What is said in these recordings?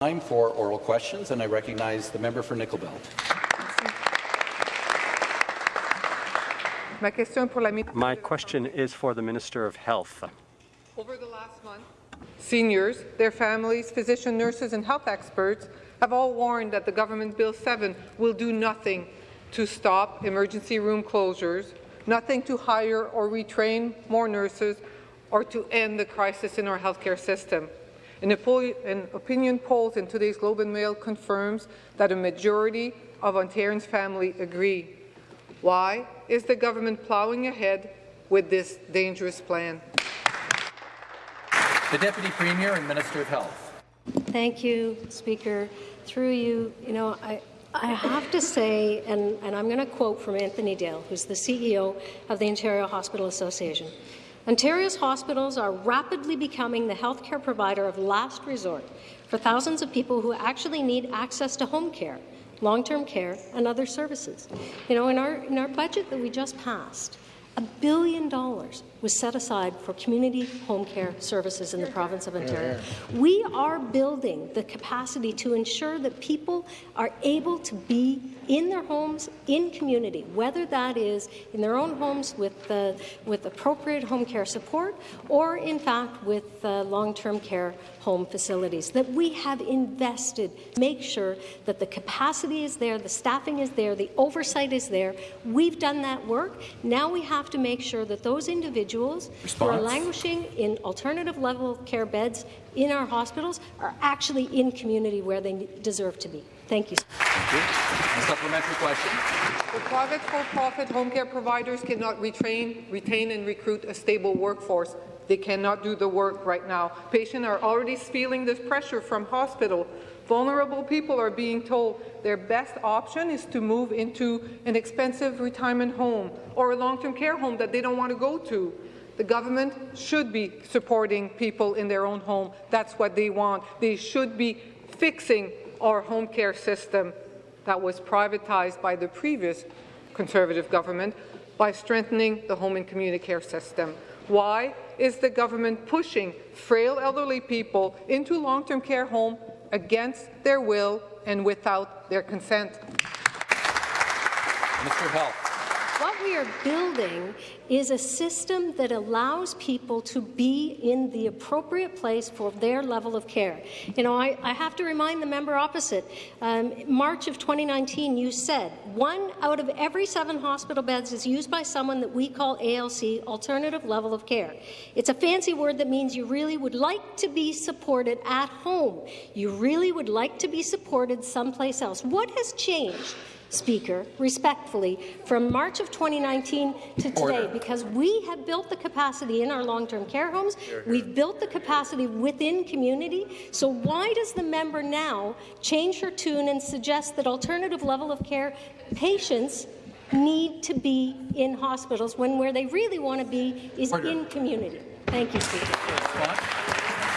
Time for oral questions, and I recognize the member for Nickel Belt. My question is for the Minister of Health. Over the last month, seniors, their families, physicians, nurses and health experts have all warned that the Government Bill 7 will do nothing to stop emergency room closures, nothing to hire or retrain more nurses, or to end the crisis in our healthcare system. An, opinion polls in today's Globe and Mail confirms that a majority of Ontarians' family agree. Why is the government ploughing ahead with this dangerous plan? The Deputy Premier and Minister of Health. Thank you, Speaker. Through you, you know, I, I have to say, and, and I'm going to quote from Anthony Dale, who's the CEO of the Ontario Hospital Association. Ontario's hospitals are rapidly becoming the healthcare provider of last resort for thousands of people who actually need access to home care long-term care, and other services. You know, in our, in our budget that we just passed, a billion dollars was set aside for community home care services in the province of Ontario. We are building the capacity to ensure that people are able to be in their homes, in community, whether that is in their own homes with, the, with appropriate home care support or, in fact, with uh, long-term care home facilities, that we have invested make sure that the capacity is there, the staffing is there, the oversight is there. We've done that work. Now we have to make sure that those individuals Response. who are languishing in alternative level care beds in our hospitals are actually in community where they deserve to be. Thank you. Thank you. A supplementary question. The private for-profit home care providers cannot retrain, retain and recruit a stable workforce. They cannot do the work right now. Patients are already feeling this pressure from hospital. Vulnerable people are being told their best option is to move into an expensive retirement home or a long-term care home that they don't want to go to. The government should be supporting people in their own home. That's what they want. They should be fixing our home care system that was privatized by the previous Conservative government by strengthening the home and community care system. Why is the government pushing frail elderly people into long-term care home against their will and without their consent? Mr. Health we are building is a system that allows people to be in the appropriate place for their level of care. You know, I, I have to remind the member opposite, um, March of 2019, you said one out of every seven hospital beds is used by someone that we call ALC, alternative level of care. It's a fancy word that means you really would like to be supported at home. You really would like to be supported someplace else. What has changed? Speaker, respectfully, from March of 2019 to today, because we have built the capacity in our long-term care homes, here, here. we've built the capacity within community, so why does the member now change her tune and suggest that alternative level of care patients need to be in hospitals when where they really want to be is Order. in community? Thank you, Speaker.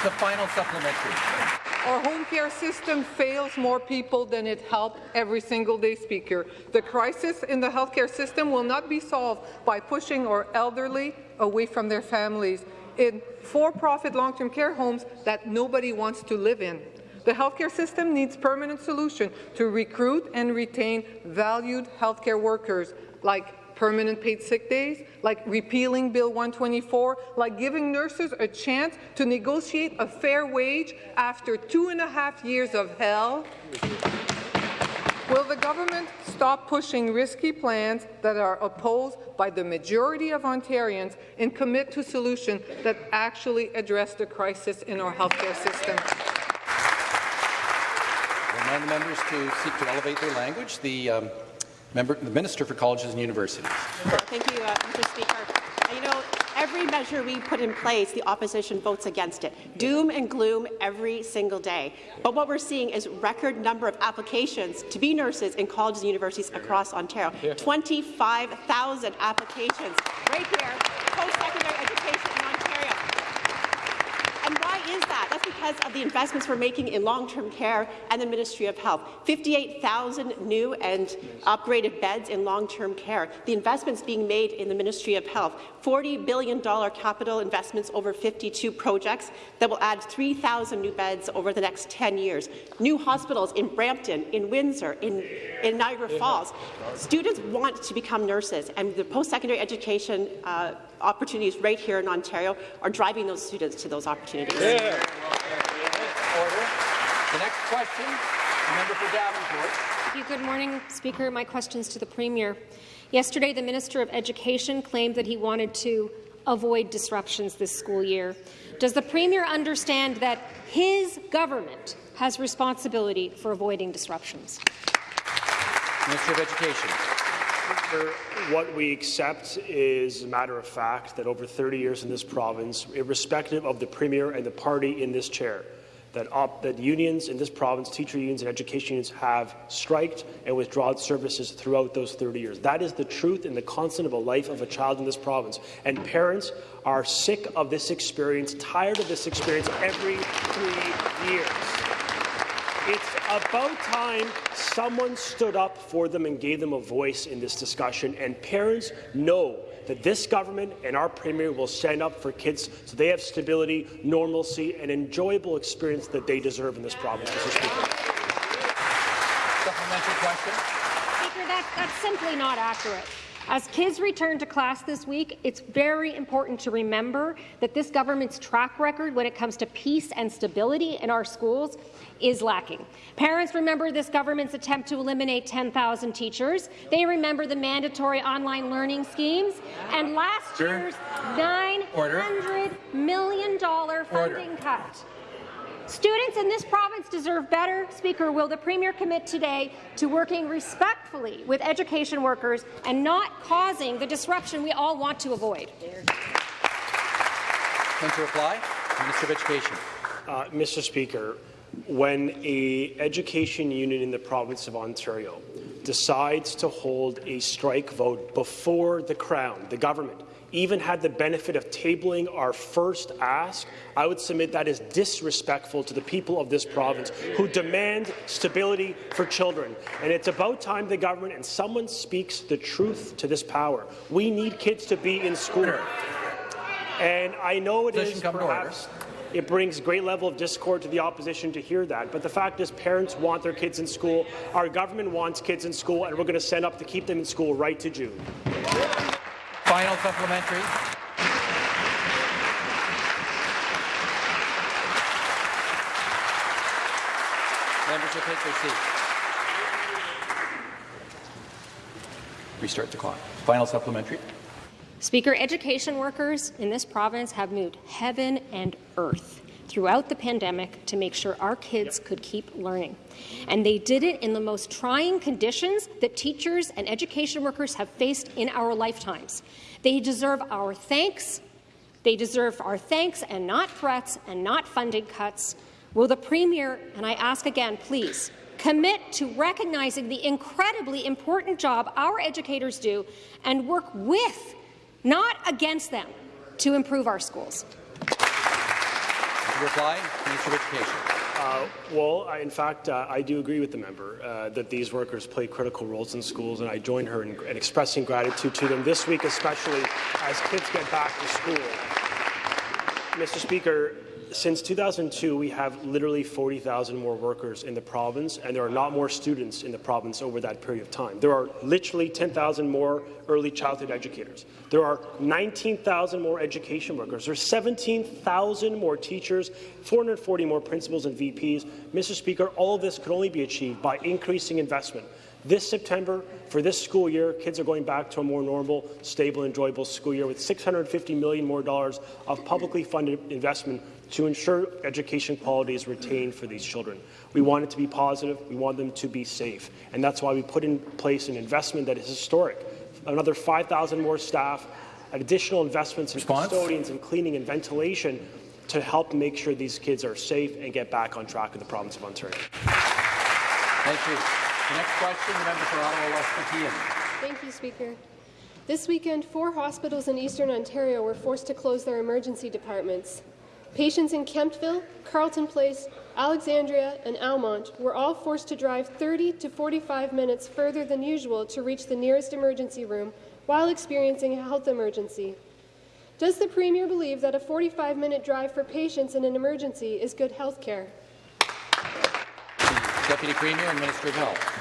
The final supplementary. Our home care system fails more people than it helps every single day, Speaker. The crisis in the healthcare system will not be solved by pushing our elderly away from their families in for-profit long-term care homes that nobody wants to live in. The healthcare system needs permanent solution to recruit and retain valued healthcare workers like permanent paid sick days, like repealing Bill 124, like giving nurses a chance to negotiate a fair wage after two and a half years of hell? Will the government stop pushing risky plans that are opposed by the majority of Ontarians and commit to solutions that actually address the crisis in our healthcare system? Remind the members to seek to elevate their language. The um, Member, the Minister for Colleges and Universities. Thank you, uh, Mr. Speaker. You know, every measure we put in place, the opposition votes against it. Doom and gloom every single day. But what we're seeing is record number of applications to be nurses in colleges and universities across Ontario. 25,000 applications right here, post-secondary education in Ontario. And why is that? That's because of the investments we're making in long-term care and the Ministry of Health. 58,000 new and upgraded beds in long-term care. The investments being made in the Ministry of Health. $40 billion capital investments over 52 projects that will add 3,000 new beds over the next 10 years. New hospitals in Brampton, in Windsor, in, in Niagara Falls. Students want to become nurses, and the post-secondary education uh, opportunities right here in Ontario are driving those students to those opportunities. Order. The next question, the member for Davenport. Thank you. Good morning, Speaker. My questions to the Premier. Yesterday, the Minister of Education claimed that he wanted to avoid disruptions this school year. Does the Premier understand that his government has responsibility for avoiding disruptions? Minister of Education. What we accept is a matter of fact that over 30 years in this province, irrespective of the Premier and the party in this chair, that, that unions in this province, teacher unions and education unions, have striked and withdrawn services throughout those 30 years. That is the truth and the constant of a life of a child in this province. And parents are sick of this experience, tired of this experience every three years. It's about time someone stood up for them and gave them a voice in this discussion, and parents know that this government and our premier will stand up for kids so they have stability, normalcy, and enjoyable experience that they deserve in this province, Mr. Speaker. Supplementary question. Speaker, that, that's simply not accurate. As kids return to class this week, it's very important to remember that this government's track record when it comes to peace and stability in our schools is lacking. Parents remember this government's attempt to eliminate 10,000 teachers. They remember the mandatory online learning schemes and last year's $900 million Order. funding cut. Students in this province deserve better. Speaker, will the Premier commit today to working respectfully with education workers and not causing the disruption we all want to avoid? Going to reply? Minister of Education. Uh, Mr. Speaker, when a education union in the province of Ontario decides to hold a strike vote before the Crown, the government, even had the benefit of tabling our first ask, I would submit that is disrespectful to the people of this province who demand stability for children. And it's about time the government and someone speaks the truth to this power. We need kids to be in school. And I know it Position is come to order. perhaps it brings great level of discord to the opposition to hear that. But the fact is, parents want their kids in school. Our government wants kids in school, and we're going to stand up to keep them in school right to June. Final supplementary. Members will take their seats. Restart the clock. Final supplementary. Speaker, education workers in this province have moved heaven and earth throughout the pandemic to make sure our kids could keep learning. And they did it in the most trying conditions that teachers and education workers have faced in our lifetimes. They deserve our thanks. They deserve our thanks and not threats and not funding cuts. Will the Premier, and I ask again, please, commit to recognizing the incredibly important job our educators do and work with, not against them, to improve our schools? Reply, Minister of Education. Uh, well, I, in fact, uh, I do agree with the member uh, that these workers play critical roles in schools, and I join her in, in expressing gratitude to them this week, especially as kids get back to school. Mr. Speaker, since 2002, we have literally 40,000 more workers in the province, and there are not more students in the province over that period of time. There are literally 10,000 more early childhood educators. There are 19,000 more education workers. There are 17,000 more teachers, 440 more principals and VPs. Mr. Speaker, all of this could only be achieved by increasing investment. This September, for this school year, kids are going back to a more normal, stable, enjoyable school year with 650 million more dollars of publicly funded investment to ensure education quality is retained for these children. We want it to be positive. We want them to be safe. And that's why we put in place an investment that is historic. Another 5,000 more staff, additional investments in Response? custodians and cleaning and ventilation to help make sure these kids are safe and get back on track in the province of Ontario. Thank you. The next question, the member for Ottawa West Nepean. Thank you, Speaker. This weekend, four hospitals in eastern Ontario were forced to close their emergency departments. Patients in Kemptville, Carleton Place, Alexandria, and Almonte were all forced to drive 30 to 45 minutes further than usual to reach the nearest emergency room while experiencing a health emergency. Does the Premier believe that a 45-minute drive for patients in an emergency is good health care? Deputy Premier and Minister of Health.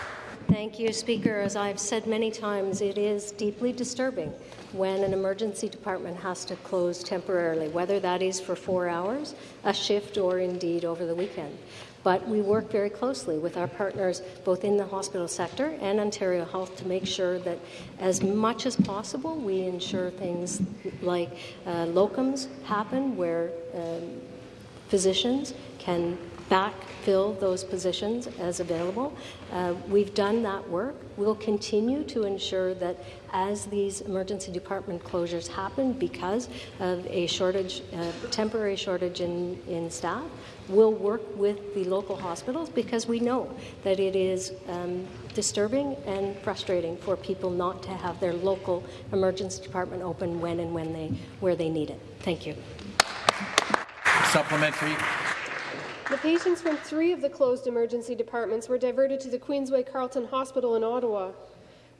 Thank you, Speaker. As I've said many times, it is deeply disturbing when an emergency department has to close temporarily, whether that is for four hours, a shift, or indeed over the weekend. But we work very closely with our partners both in the hospital sector and Ontario Health to make sure that as much as possible we ensure things like uh, locums happen where um, physicians can backfill those positions as available. Uh, we've done that work. We'll continue to ensure that as these emergency department closures happen because of a shortage, uh, temporary shortage in, in staff, we'll work with the local hospitals because we know that it is um, disturbing and frustrating for people not to have their local emergency department open when and when they where they need it. Thank you. Supplementary. The patients from three of the closed emergency departments were diverted to the Queensway Carleton Hospital in Ottawa.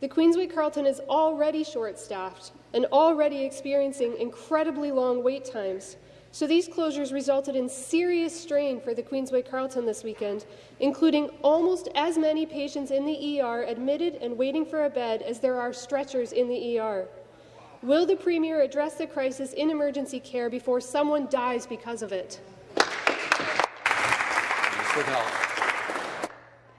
The Queensway Carleton is already short-staffed and already experiencing incredibly long wait times. So these closures resulted in serious strain for the Queensway Carleton this weekend, including almost as many patients in the ER admitted and waiting for a bed as there are stretchers in the ER. Will the Premier address the crisis in emergency care before someone dies because of it? 谢谢老师。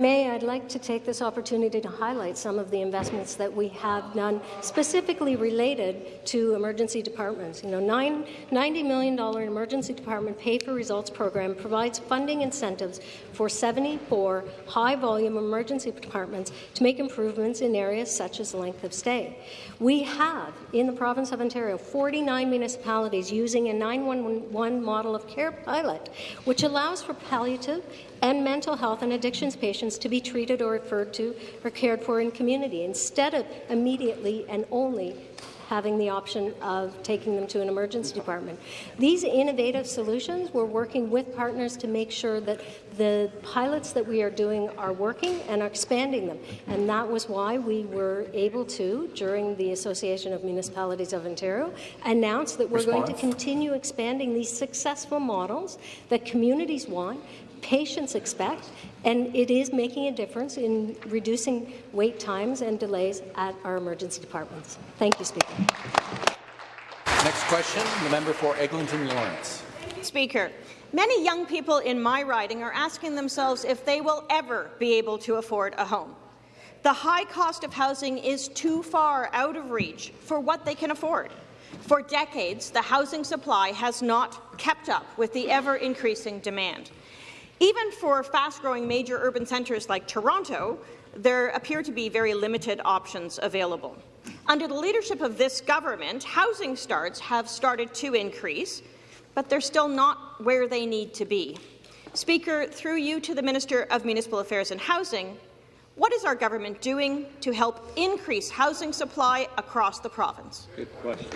May, I'd like to take this opportunity to highlight some of the investments that we have done specifically related to emergency departments. You know, nine, $90 million emergency department pay for results program provides funding incentives for 74 high-volume emergency departments to make improvements in areas such as length of stay. We have, in the province of Ontario, 49 municipalities using a 911 model of care pilot, which allows for palliative and mental health and addictions patients to be treated or referred to or cared for in community instead of immediately and only having the option of taking them to an emergency department. These innovative solutions, we're working with partners to make sure that the pilots that we are doing are working and are expanding them. And that was why we were able to, during the Association of Municipalities of Ontario, announce that we're Response. going to continue expanding these successful models that communities want patients expect, and it is making a difference in reducing wait times and delays at our emergency departments. Thank you, Speaker. Next question, the member for Eglinton Lawrence. Speaker, many young people in my riding are asking themselves if they will ever be able to afford a home. The high cost of housing is too far out of reach for what they can afford. For decades, the housing supply has not kept up with the ever-increasing demand. Even for fast-growing major urban centres like Toronto, there appear to be very limited options available. Under the leadership of this government, housing starts have started to increase, but they're still not where they need to be. Speaker, through you to the Minister of Municipal Affairs and Housing, what is our government doing to help increase housing supply across the province? Good question.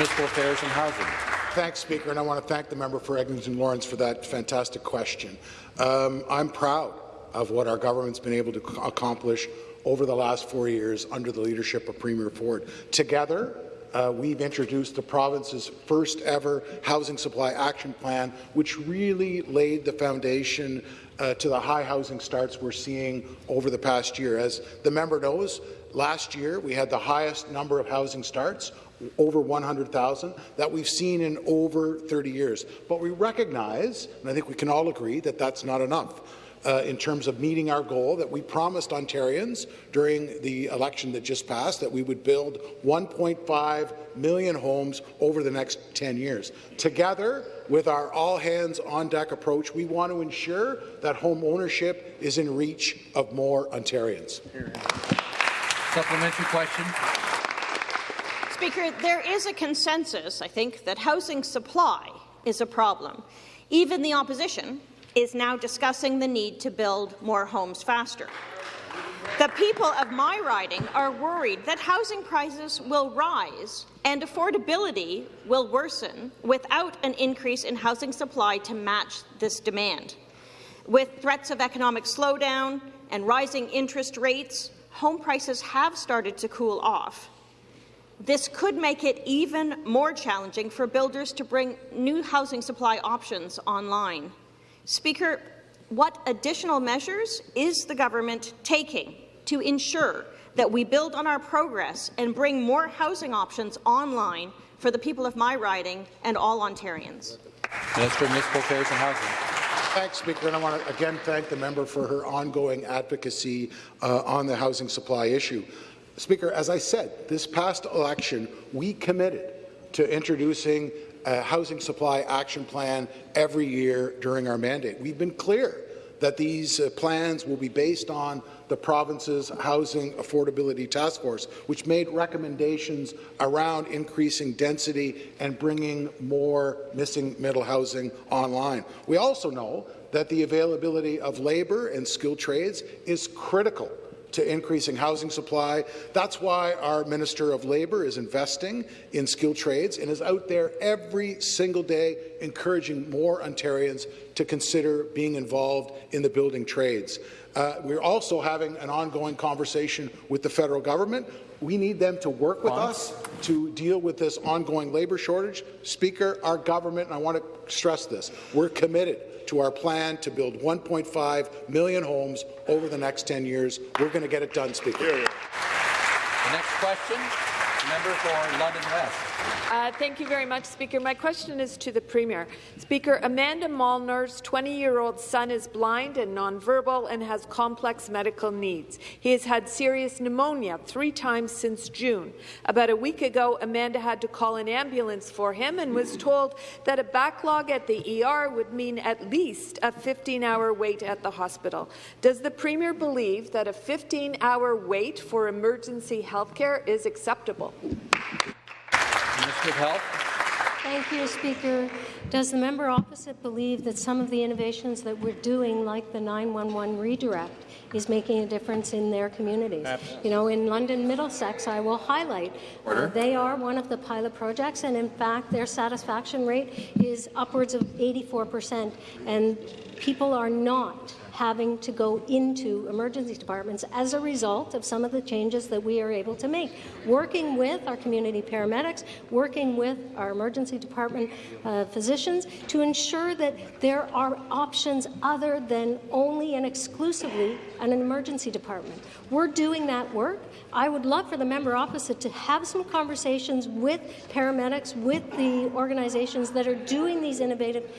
Municipal Affairs and Housing. Thanks, Speaker, and I want to thank the member for Eglinton Lawrence for that fantastic question. Um, I'm proud of what our government's been able to accomplish over the last four years under the leadership of Premier Ford. Together, uh, we've introduced the province's first ever housing supply action plan, which really laid the foundation uh, to the high housing starts we're seeing over the past year. As the member knows, last year we had the highest number of housing starts, over 100,000, that we've seen in over 30 years. But we recognize, and I think we can all agree, that that's not enough. Uh, in terms of meeting our goal that we promised Ontarians during the election that just passed that we would build 1.5 million homes over the next 10 years. Together, with our all-hands-on-deck approach, we want to ensure that home ownership is in reach of more Ontarians. Supplementary question. Speaker, there is a consensus, I think, that housing supply is a problem. Even the opposition is now discussing the need to build more homes faster. The people of my riding are worried that housing prices will rise and affordability will worsen without an increase in housing supply to match this demand. With threats of economic slowdown and rising interest rates, home prices have started to cool off. This could make it even more challenging for builders to bring new housing supply options online. Speaker, what additional measures is the government taking to ensure that we build on our progress and bring more housing options online for the people of my riding and all Ontarians? Minister of Municipal Affairs and Housing. Thanks, Speaker, and I want to again thank the member for her ongoing advocacy uh, on the housing supply issue. Speaker, as I said, this past election, we committed to introducing a housing supply action plan every year during our mandate. We've been clear that these uh, plans will be based on the province's Housing Affordability Task Force, which made recommendations around increasing density and bringing more missing middle housing online. We also know that the availability of labour and skilled trades is critical to increasing housing supply. That's why our Minister of Labour is investing in skilled trades and is out there every single day encouraging more Ontarians to consider being involved in the building trades. Uh, we're also having an ongoing conversation with the federal government. We need them to work with us to deal with this ongoing labour shortage. Speaker, our government, and I want to stress this, we're committed to our plan to build 1.5 million homes over the next 10 years. We're going to get it done, Speaker. The next question, member for London West. Uh, thank you very much, Speaker. My question is to the Premier. Speaker, Amanda Molnar's 20-year-old son is blind and nonverbal and has complex medical needs. He has had serious pneumonia three times since June. About a week ago, Amanda had to call an ambulance for him and was told that a backlog at the ER would mean at least a 15-hour wait at the hospital. Does the Premier believe that a 15-hour wait for emergency health care is acceptable? Minister of Health. Thank you, Speaker. Does the member opposite believe that some of the innovations that we're doing, like the 911 redirect, is making a difference in their communities? Absolutely. You know, in London Middlesex, I will highlight, uh, they are one of the pilot projects, and in fact, their satisfaction rate is upwards of 84 percent, and people are not having to go into emergency departments as a result of some of the changes that we are able to make. Working with our community paramedics, working with our emergency department uh, physicians to ensure that there are options other than only and exclusively an emergency department. We're doing that work. I would love for the member opposite to have some conversations with paramedics, with the organizations that are doing these innovative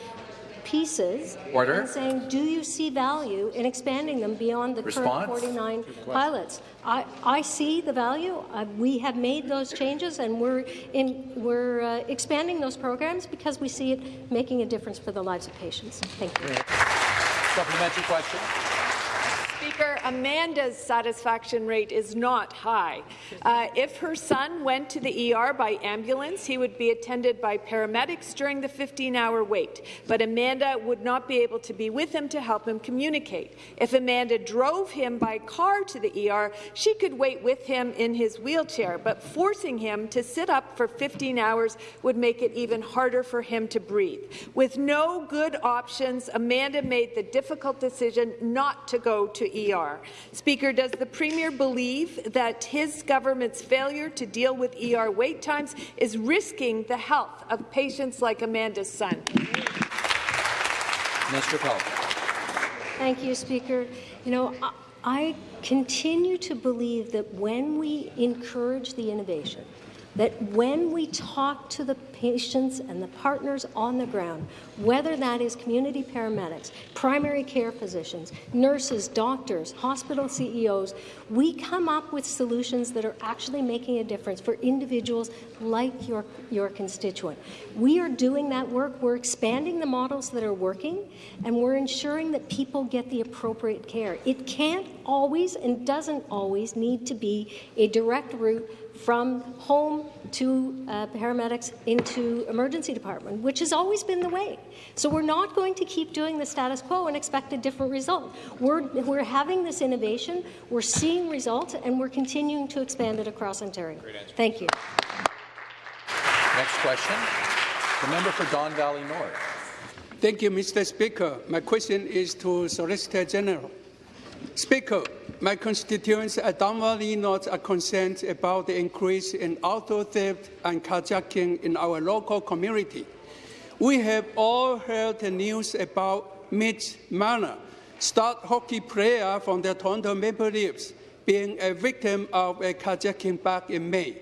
pieces Order. and saying, do you see value in expanding them beyond the Response. current 49 pilots? I, I see the value. Uh, we have made those changes, and we're, in, we're uh, expanding those programs because we see it making a difference for the lives of patients. Thank you. Supplementary question. Speaker, Amanda's satisfaction rate is not high. Uh, if her son went to the ER by ambulance, he would be attended by paramedics during the 15-hour wait, but Amanda would not be able to be with him to help him communicate. If Amanda drove him by car to the ER, she could wait with him in his wheelchair, but forcing him to sit up for 15 hours would make it even harder for him to breathe. With no good options, Amanda made the difficult decision not to go to ER. Speaker, does the Premier believe that his government's failure to deal with ER wait times is risking the health of patients like Amanda's son? Minister of Thank you, Speaker. You know, I, I continue to believe that when we encourage the innovation, that when we talk to the patients and the partners on the ground, whether that is community paramedics, primary care physicians, nurses, doctors, hospital CEOs, we come up with solutions that are actually making a difference for individuals like your, your constituent. We are doing that work. We're expanding the models that are working, and we're ensuring that people get the appropriate care. It can't always and doesn't always need to be a direct route from home to uh, paramedics into emergency department, which has always been the way. So we're not going to keep doing the status quo and expect a different result. We're, we're having this innovation, we're seeing results, and we're continuing to expand it across Ontario. Thank you. Next question, the member for Don Valley North. Thank you, Mr. Speaker. My question is to Solicitor General. Speaker, my constituents at Don Valley North are concerned about the increase in auto theft and carjacking in our local community. We have all heard the news about Mitch Marner, star hockey player from the Toronto Maple Leafs, being a victim of a carjacking back in May.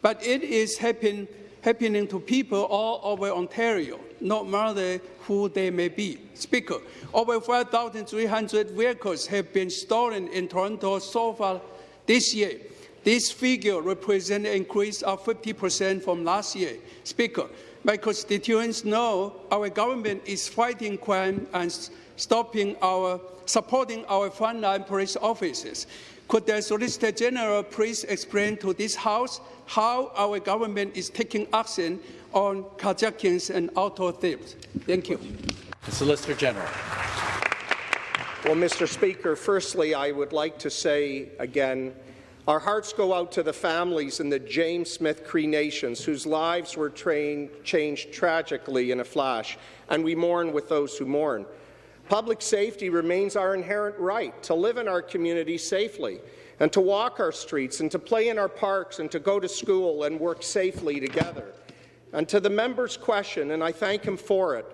But it is happen, happening to people all over Ontario, no matter who they may be. Speaker, over 5,300 vehicles have been stolen in Toronto so far this year. This figure represents an increase of 50% from last year. Speaker, my constituents know our government is fighting crime and stopping our, supporting our frontline police officers. Could the Solicitor General please explain to this House how our government is taking action on carjackings and auto thefts? Thank you. The Solicitor General. Well, Mr. Speaker, firstly, I would like to say again, our hearts go out to the families in the James Smith Cree Nations whose lives were trained, changed tragically in a flash, and we mourn with those who mourn. Public safety remains our inherent right to live in our community safely and to walk our streets and to play in our parks and to go to school and work safely together. And to the member's question, and I thank him for it,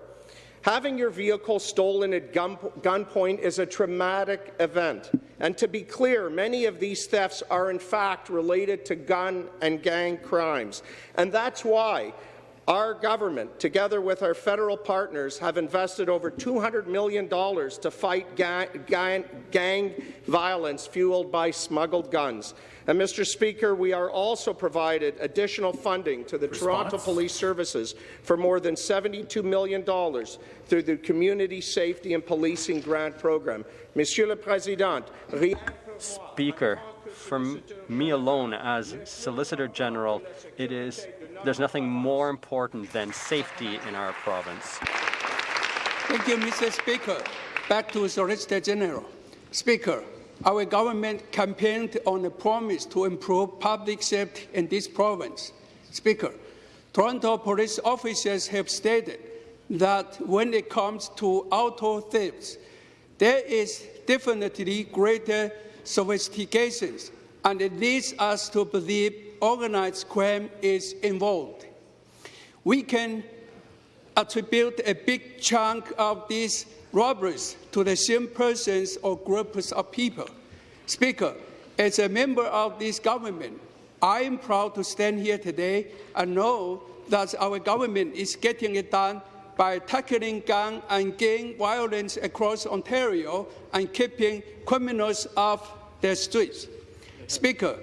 Having your vehicle stolen at gunpoint is a traumatic event. And to be clear, many of these thefts are in fact related to gun and gang crimes. And that's why our government, together with our federal partners, have invested over $200 million to fight gang, gang, gang violence fueled by smuggled guns. And, Mr. Speaker, we are also provided additional funding to the Response. Toronto Police Services for more than $72 million through the Community Safety and Policing Grant Program. Monsieur le Président, Speaker, for me alone as Solicitor General, it is there's nothing more important than safety in our province. Thank you, Mr. Speaker. Back to Solicitor General. Speaker, our government campaigned on a promise to improve public safety in this province. Speaker, Toronto police officers have stated that when it comes to auto thefts, there is definitely greater sophistication, and it leads us to believe organized crime is involved. We can attribute a big chunk of these robberies to the same persons or groups of people. Speaker, as a member of this government, I am proud to stand here today and know that our government is getting it done by tackling gun and gang violence across Ontario and keeping criminals off the streets. Speaker,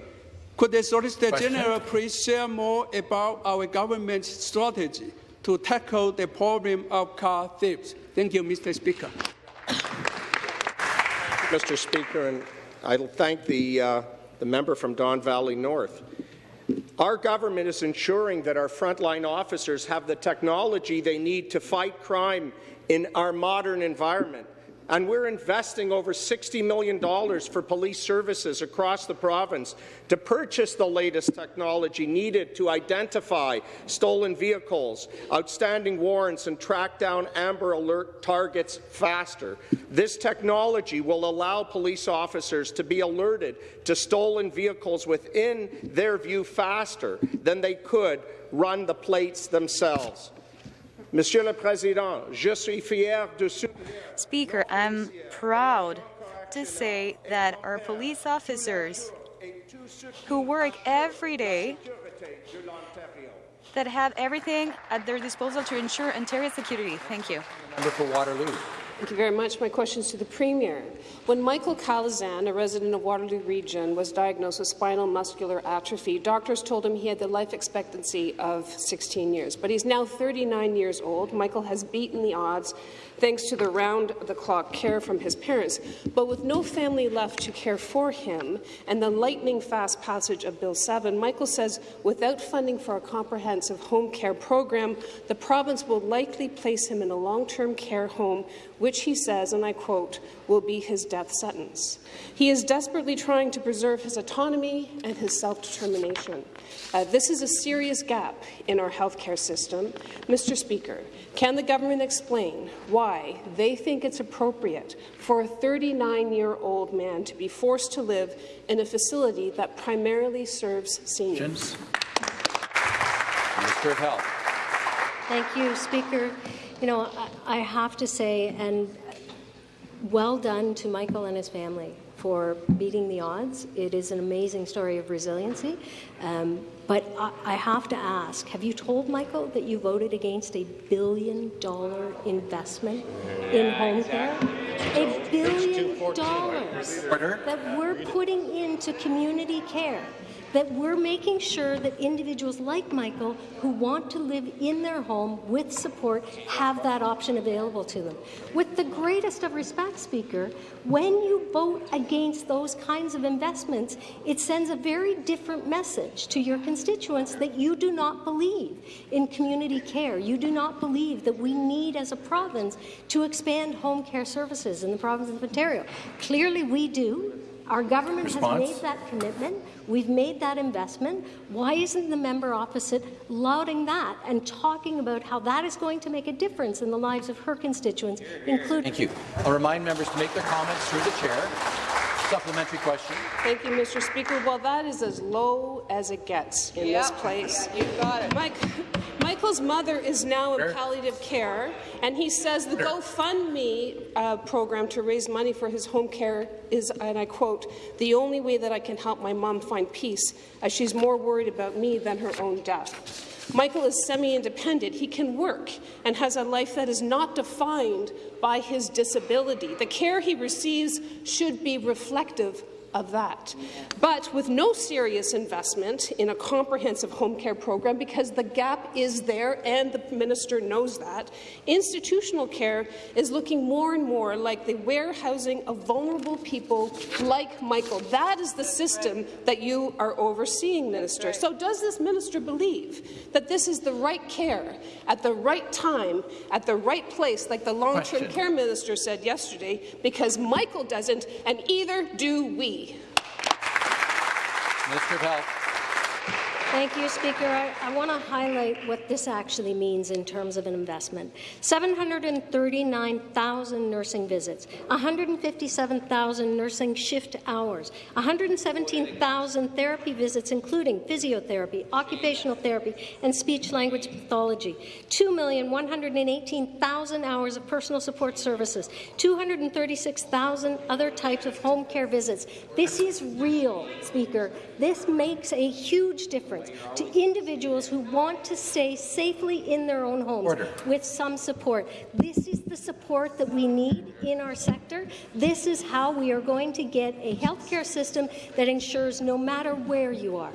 could the Solicitor General please share more about our government's strategy to tackle the problem of car thieves? Thank you, Mr. Speaker. Mr. Speaker, and I thank the, uh, the member from Don Valley North. Our government is ensuring that our frontline officers have the technology they need to fight crime in our modern environment and we're investing over $60 million for police services across the province to purchase the latest technology needed to identify stolen vehicles, outstanding warrants, and track down Amber Alert targets faster. This technology will allow police officers to be alerted to stolen vehicles within their view faster than they could run the plates themselves. Monsieur le Président, je suis fier de Speaker, I'm proud to say that our police officers who work every day that have everything at their disposal to ensure Ontario's security. Thank you. Member for Waterloo. Thank you very much. My question is to the Premier. When Michael Calazan, a resident of Waterloo Region, was diagnosed with spinal muscular atrophy, doctors told him he had the life expectancy of 16 years. But he's now 39 years old. Michael has beaten the odds thanks to the round-the-clock care from his parents. But with no family left to care for him and the lightning-fast passage of Bill 7, Michael says without funding for a comprehensive home care program, the province will likely place him in a long-term care home, which he says, and I quote, will be his death sentence. He is desperately trying to preserve his autonomy and his self-determination. Uh, this is a serious gap in our healthcare system. Mr. Speaker, can the government explain why they think it's appropriate for a 39-year-old man to be forced to live in a facility that primarily serves seniors? Minister of Health. Thank you, Speaker. You know, I, I have to say, and well done to Michael and his family for beating the odds. It is an amazing story of resiliency. Um, but I, I, have to ask, have you told Michael that you voted against a billion dollar investment in home care? A billion dollars that we're putting into community care that we're making sure that individuals like Michael who want to live in their home with support have that option available to them. With the greatest of respect, Speaker, when you vote against those kinds of investments, it sends a very different message to your constituents that you do not believe in community care. You do not believe that we need, as a province, to expand home care services in the province of Ontario. Clearly, we do. Our government Response? has made that commitment. We've made that investment. Why isn't the member opposite lauding that and talking about how that is going to make a difference in the lives of her constituents, including... Thank you. I'll remind members to make their comments through the chair. Supplementary question. Thank you, Mr. Speaker. Well, that is as low as it gets in yep. this place. You got it. Mike, Michael's mother is now in palliative care, and he says the GoFundMe uh, program to raise money for his home care is, and I quote, the only way that I can help my mom find peace, as she's more worried about me than her own death. Michael is semi-independent. He can work and has a life that is not defined by his disability. The care he receives should be reflective of that. But with no serious investment in a comprehensive home care program, because the gap is there and the minister knows that, institutional care is looking more and more like the warehousing of vulnerable people like Michael. That is the system that you are overseeing, Minister. So does this minister believe that this is the right care at the right time, at the right place, like the long-term care minister said yesterday, because Michael doesn't, and either do we. Health. Thank you, Speaker. I, I want to highlight what this actually means in terms of an investment. 739,000 nursing visits, 157,000 nursing shift hours, 117,000 therapy visits, including physiotherapy, occupational therapy, and speech-language pathology, 2,118,000 hours of personal support services, 236,000 other types of home care visits. This is real, Speaker. This makes a huge difference to individuals who want to stay safely in their own homes Order. with some support. This is the support that we need in our sector. This is how we are going to get a healthcare system that ensures no matter where you are,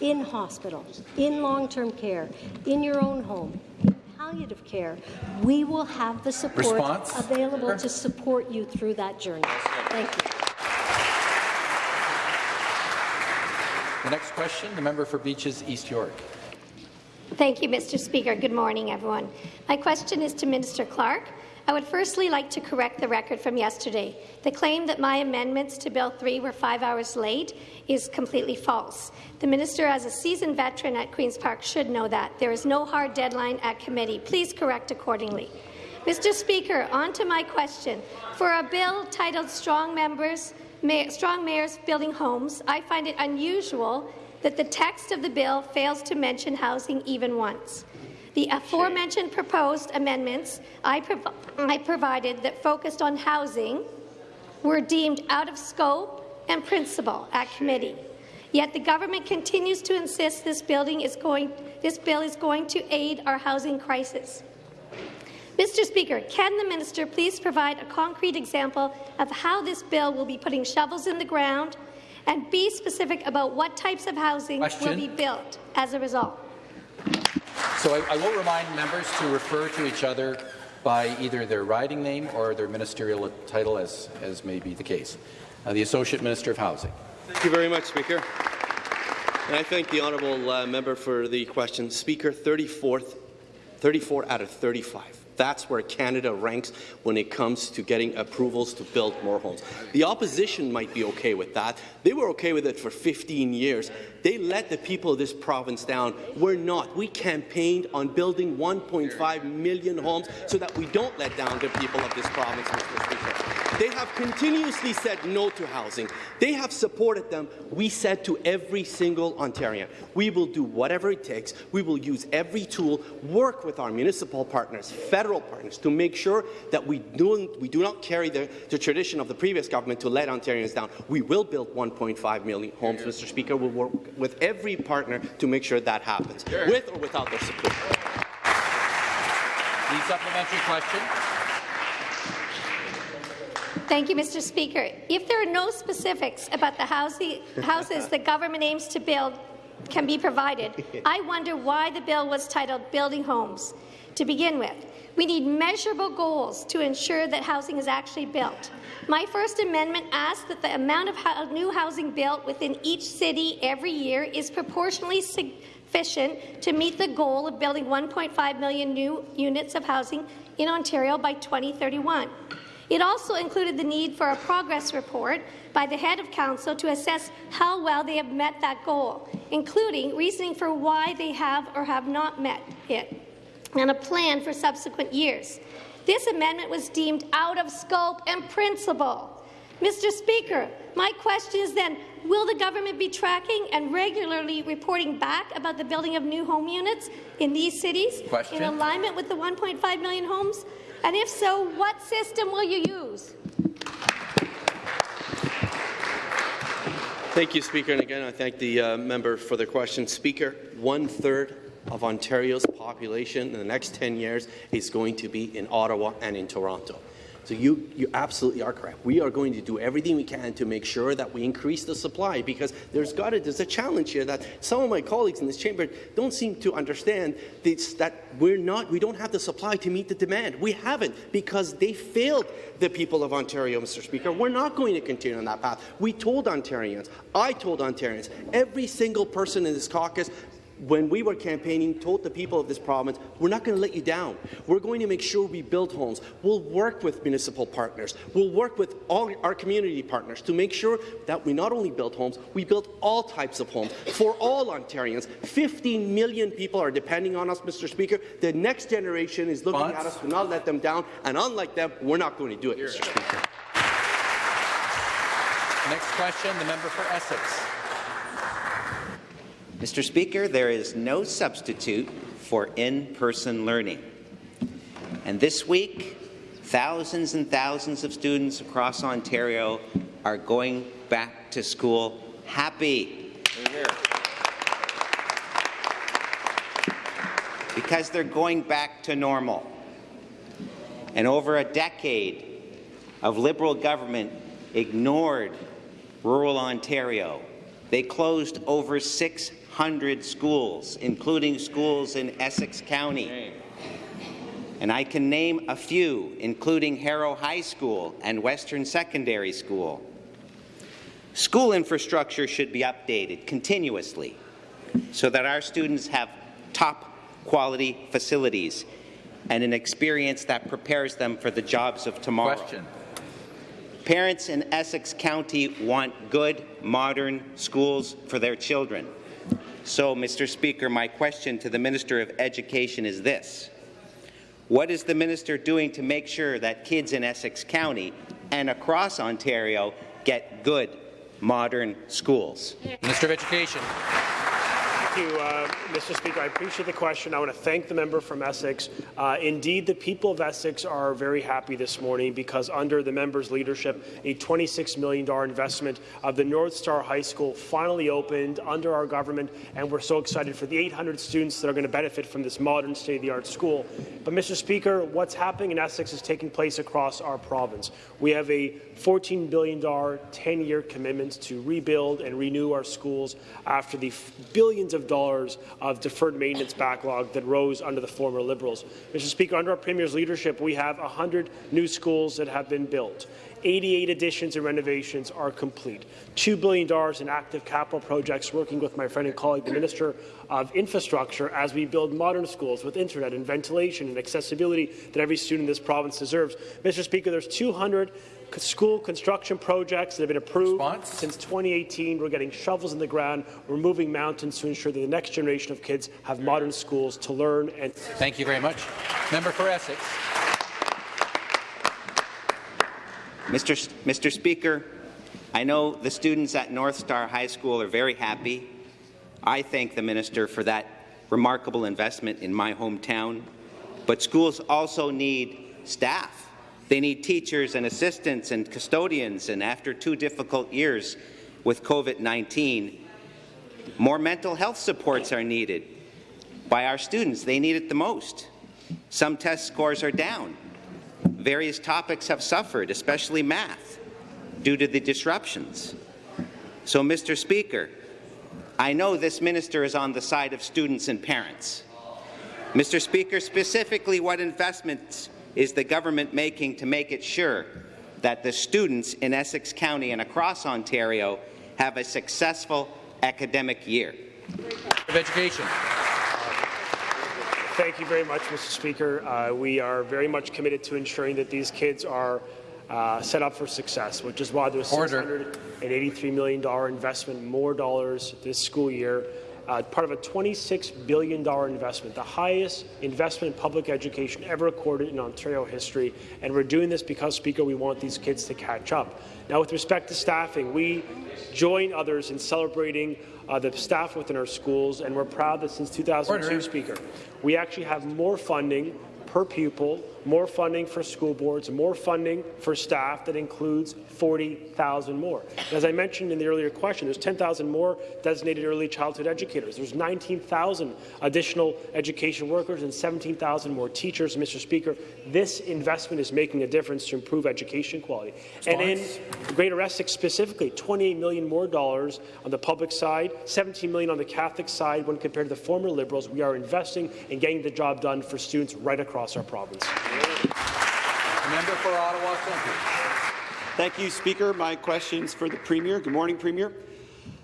in hospitals, in long-term care, in your own home, in palliative care, we will have the support Response? available to support you through that journey. Thank you. The next question, the member for Beaches East York. Thank you, Mr. Speaker. Good morning, everyone. My question is to Minister Clark. I would firstly like to correct the record from yesterday. The claim that my amendments to Bill 3 were five hours late is completely false. The minister, as a seasoned veteran at Queen's Park, should know that. There is no hard deadline at committee. Please correct accordingly. Mr. Speaker, on to my question. For a bill titled Strong Members strong mayors building homes, I find it unusual that the text of the bill fails to mention housing even once. The aforementioned proposed amendments I, prov I provided that focused on housing were deemed out of scope and principle at committee. Yet the government continues to insist this, building is going, this bill is going to aid our housing crisis. Mr. Speaker, can the minister please provide a concrete example of how this bill will be putting shovels in the ground and be specific about what types of housing Question. will be built as a result? So I, I will remind members to refer to each other by either their riding name or their ministerial title, as, as may be the case. Uh, the Associate Minister of Housing. Thank you very much, Speaker. And I thank the honourable uh, member for the question. Speaker, 34th, 34 out of 35. That's where Canada ranks when it comes to getting approvals to build more homes. The opposition might be okay with that. They were okay with it for 15 years. They let the people of this province down. We're not. We campaigned on building 1.5 million homes so that we don't let down the people of this province. They have continuously said no to housing. They have supported them. We said to every single Ontarian, we will do whatever it takes. We will use every tool, work with our municipal partners, federal partners, to make sure that we do, we do not carry the, the tradition of the previous government to let Ontarians down. We will build 1.5 million homes, Mr. Speaker. We'll work with every partner to make sure that happens, with or without their support. The supplementary question. Thank you, Mr. Speaker. If there are no specifics about the housing, houses the government aims to build can be provided, I wonder why the bill was titled Building Homes. To begin with, we need measurable goals to ensure that housing is actually built. My First Amendment asks that the amount of new housing built within each city every year is proportionally sufficient to meet the goal of building 1.5 million new units of housing in Ontario by 2031. It also included the need for a progress report by the head of council to assess how well they have met that goal, including reasoning for why they have or have not met it, and a plan for subsequent years. This amendment was deemed out of scope and principle. Mr. Speaker, my question is then, will the government be tracking and regularly reporting back about the building of new home units in these cities Question. in alignment with the 1.5 million homes? And if so, what system will you use? Thank you, Speaker. And again, I thank the uh, member for the question. Speaker, one-third of Ontario's population in the next 10 years is going to be in Ottawa and in Toronto. So you, you absolutely are correct. We are going to do everything we can to make sure that we increase the supply because there's got to, there's a challenge here that some of my colleagues in this chamber don't seem to understand this, that we're not, we don't have the supply to meet the demand. We haven't because they failed the people of Ontario, Mr. Speaker. We're not going to continue on that path. We told Ontarians, I told Ontarians, every single person in this caucus when we were campaigning, told the people of this province, we're not going to let you down. We're going to make sure we build homes. We'll work with municipal partners. We'll work with all our community partners to make sure that we not only build homes, we build all types of homes for all Ontarians. 15 million people are depending on us, Mr. Speaker. The next generation is looking Bonds? at us to not let them down, and unlike them, we're not going to do it, Mr. Speaker. Next question, the member for Essex. Mr. Speaker, there is no substitute for in-person learning. And this week, thousands and thousands of students across Ontario are going back to school happy. Because they're going back to normal. And over a decade of Liberal government ignored rural Ontario. They closed over 600 schools, including schools in Essex County. And I can name a few, including Harrow High School and Western Secondary School. School infrastructure should be updated continuously so that our students have top quality facilities and an experience that prepares them for the jobs of tomorrow. Question. Parents in Essex County want good, modern schools for their children. So, Mr. Speaker, my question to the Minister of Education is this. What is the minister doing to make sure that kids in Essex County and across Ontario get good, modern schools? Minister of Education. Thank you, uh, Mr. Speaker. I appreciate the question. I want to thank the member from Essex. Uh, indeed, the people of Essex are very happy this morning because under the member's leadership, a $26 million investment of the North Star High School finally opened under our government, and we're so excited for the 800 students that are going to benefit from this modern state-of-the-art school. But, Mr. Speaker, what's happening in Essex is taking place across our province. We have a $14 billion 10-year commitments to rebuild and renew our schools after the billions of dollars of deferred maintenance backlog that rose under the former Liberals. Mr. Speaker, under our Premier's leadership, we have 100 new schools that have been built. 88 additions and renovations are complete. $2 billion in active capital projects working with my friend and colleague, the Minister of Infrastructure, as we build modern schools with internet and ventilation and accessibility that every student in this province deserves. Mr. Speaker, there's 200 school construction projects that have been approved Response? since 2018. We're getting shovels in the ground. We're moving mountains to ensure that the next generation of kids have modern schools to learn and. Thank you very much. Member for Essex. Mr. Mr. Speaker, I know the students at North Star High School are very happy. I thank the minister for that remarkable investment in my hometown. But schools also need staff. They need teachers and assistants and custodians, and after two difficult years with COVID-19, more mental health supports are needed by our students. They need it the most. Some test scores are down. Various topics have suffered, especially math, due to the disruptions. So, Mr. Speaker, I know this minister is on the side of students and parents. Mr. Speaker, specifically what investments is the government making to make it sure that the students in Essex County and across Ontario have a successful academic year? Of education. Thank you very much, Mr. Speaker. Uh, we are very much committed to ensuring that these kids are uh, set up for success, which is why there's $683 million investment, more dollars this school year uh, part of a $26 billion investment, the highest investment in public education ever recorded in Ontario history. And we're doing this because, Speaker, we want these kids to catch up. Now, with respect to staffing, we join others in celebrating uh, the staff within our schools, and we're proud that since 2002, Order. Speaker, we actually have more funding per pupil, more funding for school boards, more funding for staff that includes 40,000 more. As I mentioned in the earlier question, there's 10,000 more designated early childhood educators. There's 19,000 additional education workers and 17,000 more teachers. Mr. Speaker, this investment is making a difference to improve education quality. And in Greater Essex specifically, 28 million more dollars on the public side, 17 million on the Catholic side when compared to the former Liberals. We are investing in getting the job done for students right across across our province. Member for Ottawa Centre. Thank you, Speaker. My question is for the Premier. Good morning, Premier.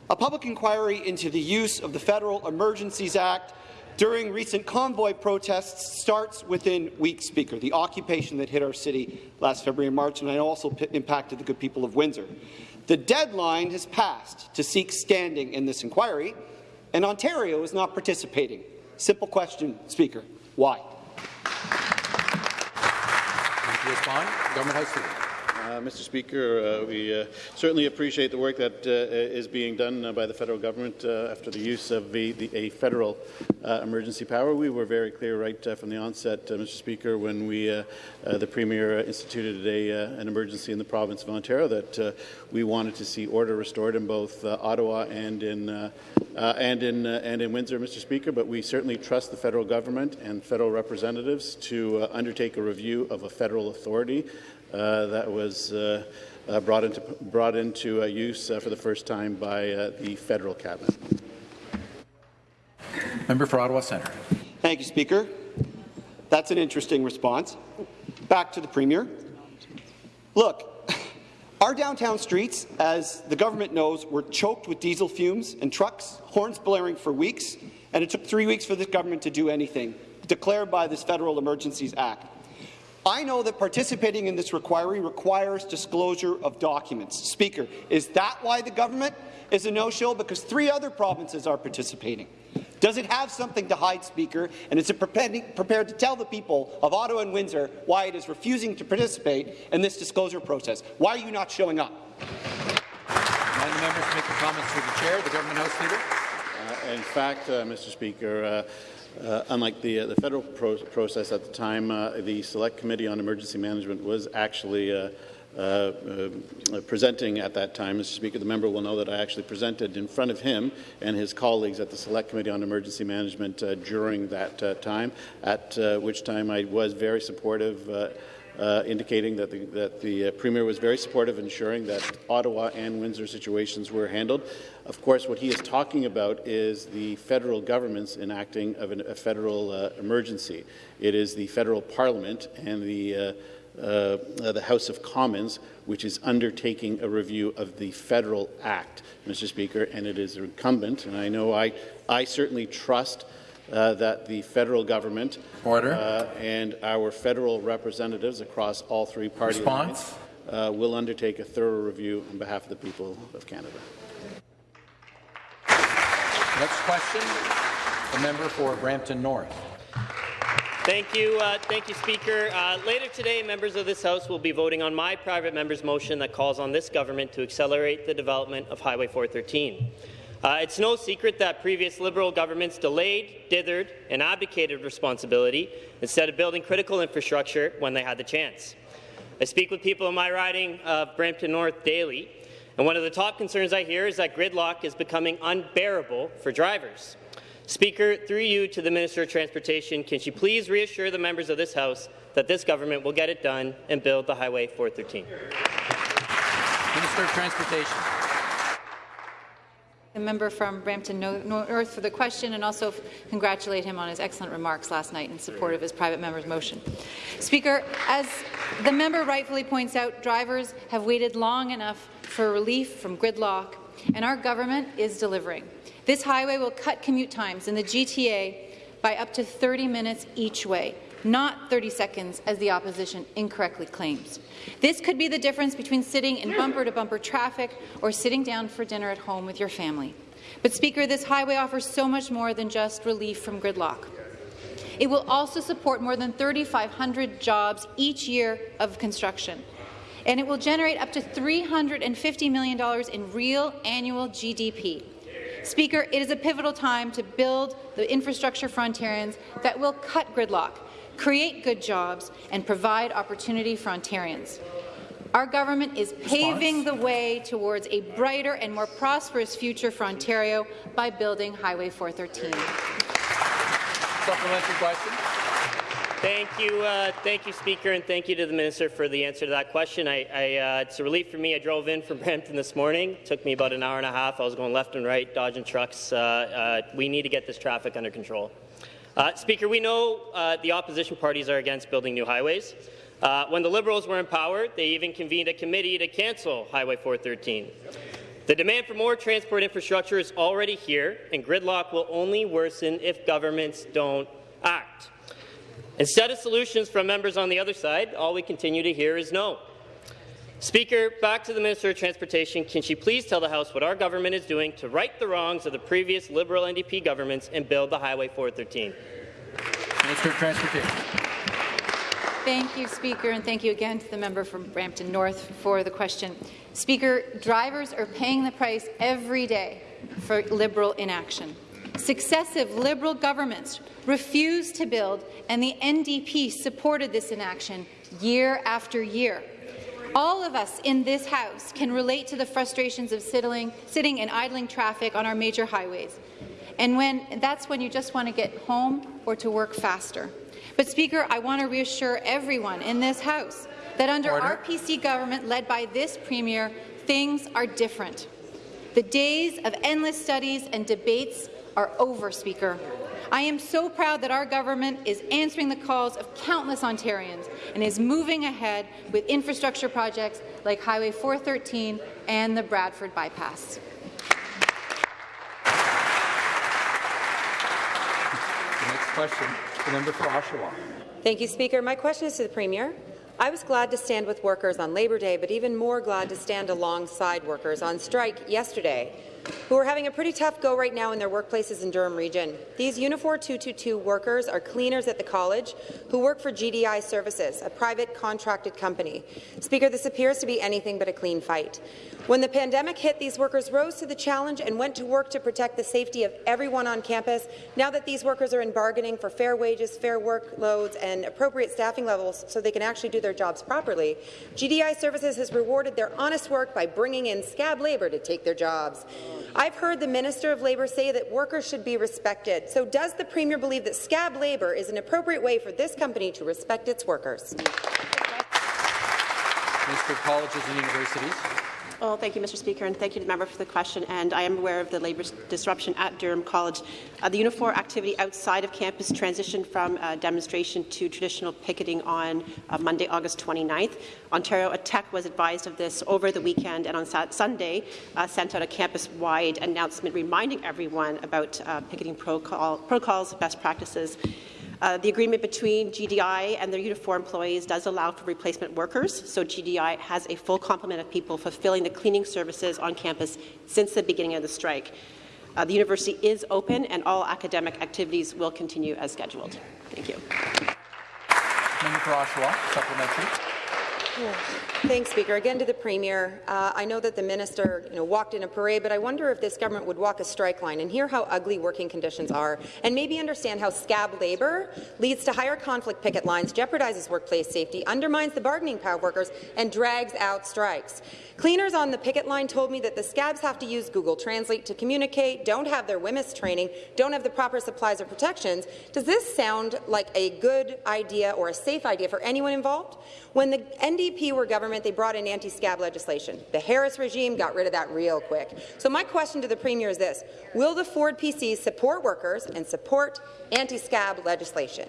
A public inquiry into the use of the Federal Emergencies Act during recent convoy protests starts within weeks, Speaker, the occupation that hit our city last February and March, and also impacted the good people of Windsor. The deadline has passed to seek standing in this inquiry, and Ontario is not participating. Simple question, Speaker. Why? Respond. Government House Leader. Uh, Mr. Speaker, uh, we uh, certainly appreciate the work that uh, is being done uh, by the federal government uh, after the use of the, the, a federal emergency power. We were very clear right from the onset, Mr. Speaker, when we, the Premier instituted a, an emergency in the province of Ontario that we wanted to see order restored in both Ottawa and in and in and in Windsor, Mr. Speaker. But we certainly trust the federal government and federal representatives to undertake a review of a federal authority uh, that was uh, uh, brought into, brought into use for the first time by the federal cabinet. Member for Ottawa Centre. Thank you, Speaker. That's an interesting response. Back to the Premier. Look, our downtown streets, as the government knows, were choked with diesel fumes and trucks, horns blaring for weeks, and it took three weeks for this government to do anything, declared by this Federal Emergencies Act. I know that participating in this inquiry requires disclosure of documents. Speaker, is that why the government is a no-show? Because three other provinces are participating. Does it have something to hide, Speaker, and is it prepared to tell the people of Ottawa and Windsor why it is refusing to participate in this disclosure process? Why are you not showing up? And the members make the comments through the chair. The government house leader. in fact, uh, Mr. Speaker, uh, uh, unlike the, uh, the federal pro process at the time, uh, the Select Committee on Emergency Management was actually uh, uh, uh, presenting at that time. Mr. Speaker, the member will know that I actually presented in front of him and his colleagues at the Select Committee on Emergency Management during that time, at which time I was very supportive uh, indicating that the, that the uh, Premier was very supportive of ensuring that Ottawa and Windsor situations were handled. Of course, what he is talking about is the federal government's enacting of an, a federal uh, emergency. It is the federal parliament and the uh, uh, the House of Commons, which is undertaking a review of the federal act, Mr. Speaker, and it is incumbent, and I know I, I certainly trust uh, that the federal government Order. Uh, and our federal representatives across all three party Response. lines uh, will undertake a thorough review on behalf of the people of Canada. Next question, the member for Brampton North. Thank you, uh, thank you, Speaker. Uh, later today, members of this House will be voting on my private member's motion that calls on this government to accelerate the development of Highway 413. Uh, it's no secret that previous Liberal governments delayed, dithered, and abdicated responsibility instead of building critical infrastructure when they had the chance. I speak with people in my riding of Brampton North daily, and one of the top concerns I hear is that gridlock is becoming unbearable for drivers. Speaker, through you to the Minister of Transportation, can she please reassure the members of this House that this government will get it done and build the Highway 413? Minister of Transportation. The member from Brampton North for the question and also congratulate him on his excellent remarks last night in support of his private member's motion. Speaker, as the member rightfully points out, drivers have waited long enough for relief from gridlock, and our government is delivering. This highway will cut commute times in the GTA by up to 30 minutes each way, not 30 seconds as the opposition incorrectly claims. This could be the difference between sitting in bumper-to-bumper -bumper traffic or sitting down for dinner at home with your family. But, Speaker, this highway offers so much more than just relief from gridlock. It will also support more than 3,500 jobs each year of construction, and it will generate up to $350 million in real annual GDP. Speaker, it is a pivotal time to build the infrastructure for Ontarians that will cut gridlock, create good jobs, and provide opportunity for Ontarians. Our government is paving the way towards a brighter and more prosperous future for Ontario by building Highway 413. Supplementary question. Thank you, uh, thank you, Speaker, and thank you to the Minister for the answer to that question. I, I, uh, it's a relief for me. I drove in from Brampton this morning. It took me about an hour and a half. I was going left and right, dodging trucks. Uh, uh we need to get this traffic under control. Uh, Speaker, we know uh, the opposition parties are against building new highways. Uh, when the Liberals were in power, they even convened a committee to cancel Highway 413. The demand for more transport infrastructure is already here, and gridlock will only worsen if governments don't act. Instead of solutions from members on the other side, all we continue to hear is no. Speaker, back to the Minister of Transportation. Can she please tell the House what our government is doing to right the wrongs of the previous Liberal NDP governments and build the Highway 413? Minister of Transportation. Thank you, Speaker, and thank you again to the member from Brampton North for the question. Speaker, drivers are paying the price every day for Liberal inaction. Successive Liberal governments refused to build, and the NDP supported this inaction year after year. All of us in this House can relate to the frustrations of sitting, sitting and idling traffic on our major highways. And when, that's when you just want to get home or to work faster. But, Speaker, I want to reassure everyone in this House that under Order. our PC government, led by this Premier, things are different. The days of endless studies and debates are over, Speaker. I am so proud that our government is answering the calls of countless Ontarians and is moving ahead with infrastructure projects like Highway 413 and the Bradford Bypass. The next question, the member for Oshawa. Thank you, Speaker. My question is to the Premier. I was glad to stand with workers on Labour Day, but even more glad to stand alongside workers on strike yesterday who are having a pretty tough go right now in their workplaces in Durham Region. These Unifor 222 workers are cleaners at the college who work for GDI Services, a private contracted company. Speaker, this appears to be anything but a clean fight. When the pandemic hit, these workers rose to the challenge and went to work to protect the safety of everyone on campus. Now that these workers are in bargaining for fair wages, fair workloads, and appropriate staffing levels so they can actually do their jobs properly, GDI Services has rewarded their honest work by bringing in scab labour to take their jobs. I've heard the Minister of Labour say that workers should be respected. So does the Premier believe that scab labour is an appropriate way for this company to respect its workers? Minister of Colleges and Universities. Well, thank you, Mr. Speaker, and thank you to the member for the question. And I am aware of the labour disruption at Durham College. Uh, the Unifor activity outside of campus transitioned from uh, demonstration to traditional picketing on uh, Monday, August 29th. Ontario Tech was advised of this over the weekend, and on Sunday uh, sent out a campus-wide announcement reminding everyone about uh, picketing protocol protocols, best practices. Uh, the agreement between GDI and their Unifor employees does allow for replacement workers, so GDI has a full complement of people fulfilling the cleaning services on campus since the beginning of the strike. Uh, the university is open and all academic activities will continue as scheduled. Thank you. Member Oshawa, supplementary. Thanks, Speaker. Again to the Premier. Uh, I know that the minister you know, walked in a parade, but I wonder if this government would walk a strike line and hear how ugly working conditions are, and maybe understand how scab labour leads to higher conflict picket lines, jeopardizes workplace safety, undermines the bargaining power of workers, and drags out strikes. Cleaners on the picket line told me that the scabs have to use Google Translate to communicate, don't have their WHMIS training, don't have the proper supplies or protections. Does this sound like a good idea or a safe idea for anyone involved? When the NDP were government, they brought in anti-scab legislation. The Harris regime got rid of that real quick. So my question to the Premier is this. Will the Ford PCs support workers and support anti-scab legislation?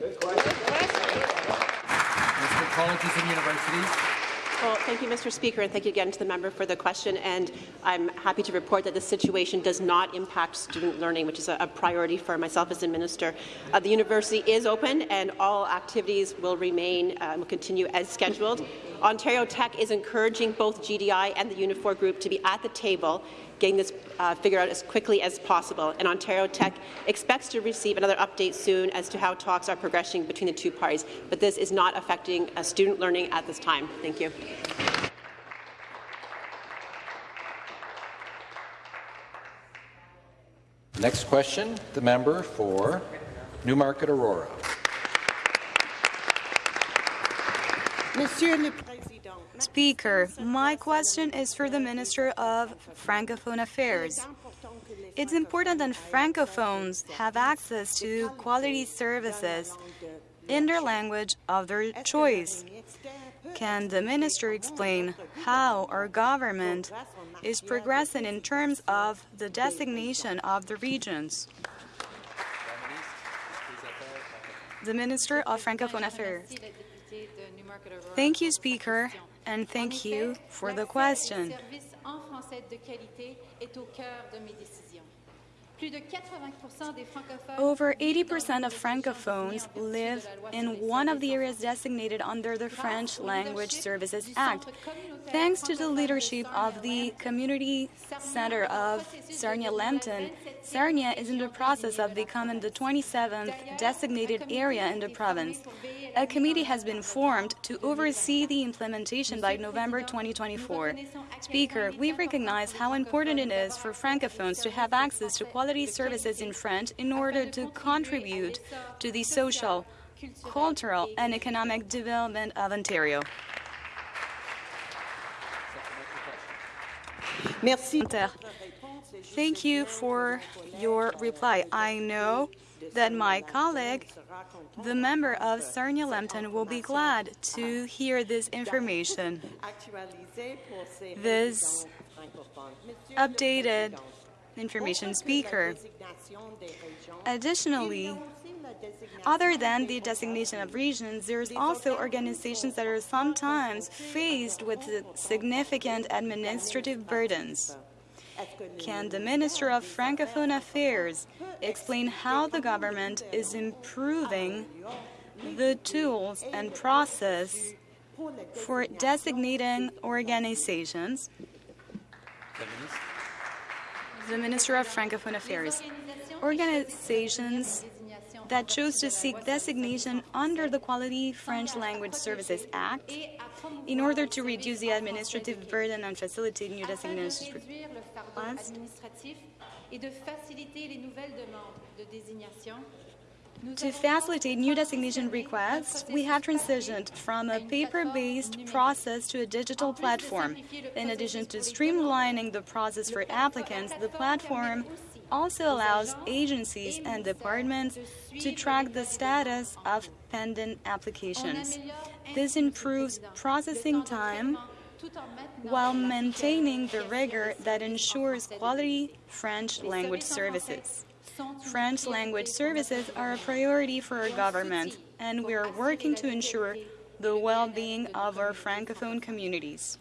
Colleges and universities. Well, thank you, Mr. Speaker, and thank you again to the member for the question. And I'm happy to report that the situation does not impact student learning, which is a, a priority for myself as a minister. Uh, the university is open, and all activities will remain uh, will continue as scheduled. Ontario Tech is encouraging both GDI and the Unifor Group to be at the table getting this uh, figured out as quickly as possible. And Ontario Tech expects to receive another update soon as to how talks are progressing between the two parties. But this is not affecting uh, student learning at this time. Thank you. Next question, the member for Newmarket Aurora. Monsieur le Président. Speaker, my question is for the Minister of Francophone Affairs. It's important that Francophones have access to quality services in their language of their choice. Can the Minister explain how our government is progressing in terms of the designation of the regions? The Minister of Francophone Affairs. Thank you, Speaker, and thank you for the question. Over 80% of Francophones live in one of the areas designated under the French Language Services Act. Thanks to the leadership of the Community Centre of Sarnia-Lambton, Sarnia is in the process of becoming the 27th designated area in the province. A committee has been formed to oversee the implementation by November 2024. Speaker, we recognize how important it is for Francophones to have access to quality services in French in order to contribute to the social, cultural, and economic development of Ontario. Merci. Thank you for your reply. I know that my colleague, the member of Sarnia-Lambton, will be glad to hear this information. This updated information speaker. Additionally, other than the designation of regions, there's also organizations that are sometimes faced with significant administrative burdens. Can the Minister of Francophone Affairs explain how the government is improving the tools and process for designating organizations? the Minister of Francophone Affairs. Organizations that chose to seek designation under the Quality French Language Services Act in order to reduce the administrative burden and facilitate new designations requests. To facilitate new designation requests, we have transitioned from a paper-based process to a digital platform. In addition to streamlining the process for applicants, the platform also allows agencies and departments to track the status of pending applications. This improves processing time while maintaining the rigor that ensures quality French language services. French language services are a priority for our government, and we are working to ensure the well-being of our Francophone communities.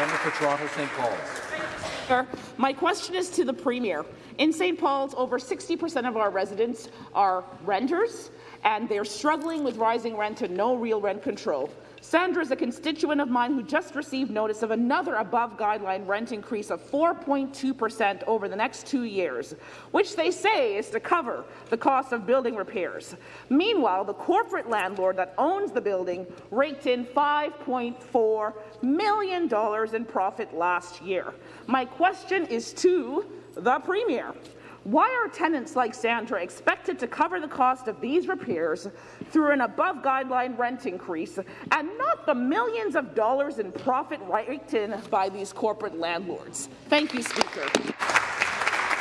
Member for Toronto St. Paul's. My question is to the Premier. In St. Paul's, over 60% of our residents are renters, and they're struggling with rising rent and no real rent control. Sandra is a constituent of mine who just received notice of another above-guideline rent increase of 4.2% over the next two years, which they say is to cover the cost of building repairs. Meanwhile, the corporate landlord that owns the building raked in $5.4 million in profit last year. My question is to the Premier. Why are tenants like Sandra expected to cover the cost of these repairs through an above-guideline rent increase and not the millions of dollars in profit raked in by these corporate landlords? Thank you, Speaker.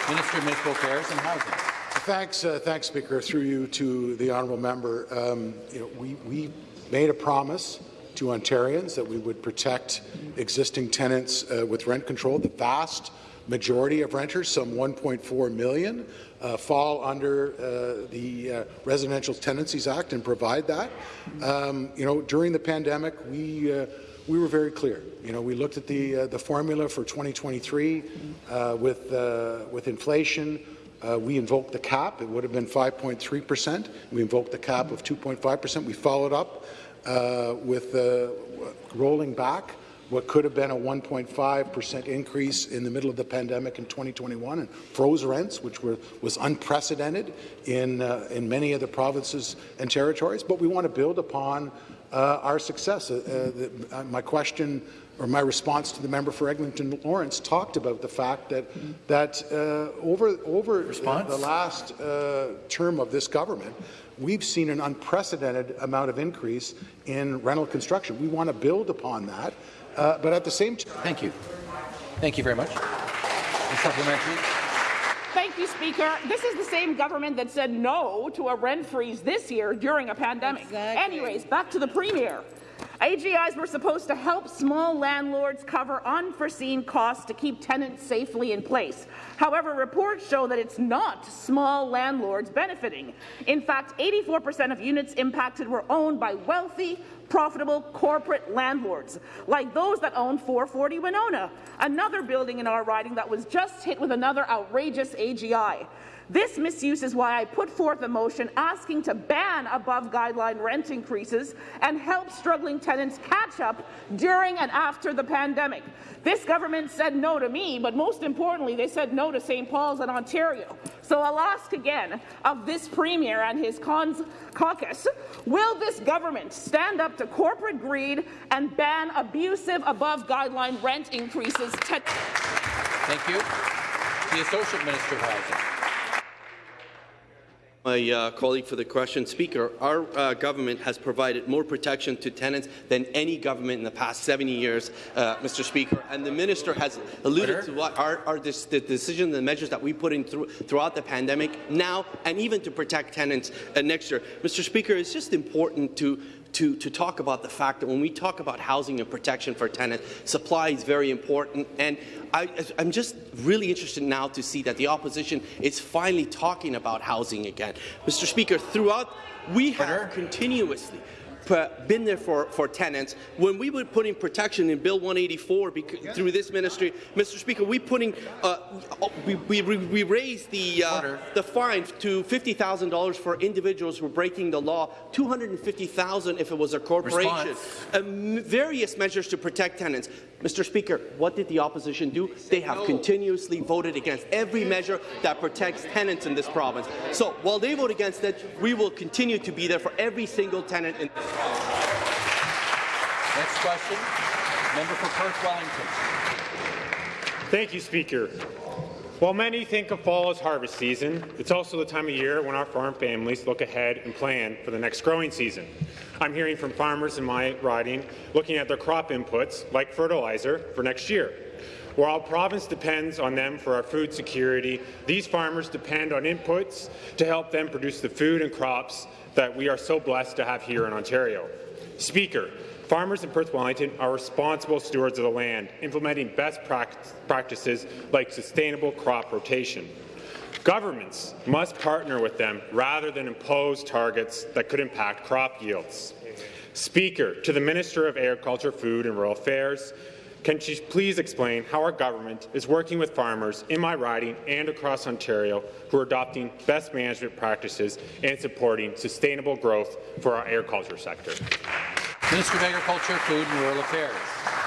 Minister of Municipal Affairs and Housing. Thanks, uh, thanks, Speaker. Through you to the honourable member, um, you know, we, we made a promise to Ontarians that we would protect existing tenants uh, with rent control. The vast majority of renters, some 1.4 million, uh, fall under uh, the uh, Residential Tenancies Act and provide that. Um, you know, during the pandemic, we uh, we were very clear. You know, we looked at the uh, the formula for 2023 uh, with with inflation. we invoked the cap. It would have been 5.3 percent. We invoked the cap of 2.5 percent. We followed up with rolling back what could have been a 1.5% increase in the middle of the pandemic in 2021 and froze rents, which were, was unprecedented in, uh, in many of the provinces and territories. But we want to build upon uh, our success. Uh, the, uh, my question or my response to the member for Eglinton Lawrence talked about the fact that that uh, over over the last uh, term of this government, we've seen an unprecedented amount of increase in rental construction. We want to build upon that. Uh, but at the same time, thank you. Thank you very much. supplementary. Thank you, Speaker. This is the same government that said no to a rent freeze this year during a pandemic. Exactly. Anyways, back to the Premier. AGIs were supposed to help small landlords cover unforeseen costs to keep tenants safely in place. However, reports show that it's not small landlords benefiting. In fact, 84% of units impacted were owned by wealthy, profitable corporate landlords, like those that own 440 Winona, another building in our riding that was just hit with another outrageous AGI. This misuse is why I put forth a motion asking to ban above-guideline rent increases and help struggling tenants catch up during and after the pandemic. This government said no to me, but most importantly, they said no to St. Paul's and Ontario. So I'll ask again of this Premier and his caucus, will this government stand up to corporate greed and ban abusive above-guideline rent increases? Thank you. The Associate Minister of Housing my uh, colleague for the question. Speaker, our uh, government has provided more protection to tenants than any government in the past 70 years, uh, Mr. Speaker. And the minister has alluded to what our, our this, the decision, the measures that we put in through, throughout the pandemic now, and even to protect tenants uh, next year. Mr. Speaker, it's just important to to, to talk about the fact that when we talk about housing and protection for tenants, supply is very important. And I, am just really interested now to see that the opposition is finally talking about housing again. Mr. Speaker, throughout, we have continuously been there for, for tenants. When we were putting protection in Bill 184 through this ministry, Mr. Speaker, we putting uh, we, we, we raised the uh, the fine to $50,000 for individuals who were breaking the law, 250,000 if it was a corporation. Um, various measures to protect tenants. Mr. Speaker, what did the opposition do? They have continuously voted against every measure that protects tenants in this province. So while they vote against it, we will continue to be there for every single tenant in this province. Next question, member for Perth Wellington. Thank you, Speaker. While many think of fall as harvest season, it's also the time of year when our farm families look ahead and plan for the next growing season. I'm hearing from farmers in my riding looking at their crop inputs, like fertilizer, for next year. While our province depends on them for our food security, these farmers depend on inputs to help them produce the food and crops that we are so blessed to have here in Ontario. Speaker, Farmers in Perth Wellington are responsible stewards of the land, implementing best practices like sustainable crop rotation. Governments must partner with them rather than impose targets that could impact crop yields. Speaker, to the Minister of Agriculture, Food and Rural Affairs, can she please explain how our government is working with farmers in my riding and across Ontario who are adopting best management practices and supporting sustainable growth for our agriculture sector? Minister of Agriculture, Food and Rural Affairs.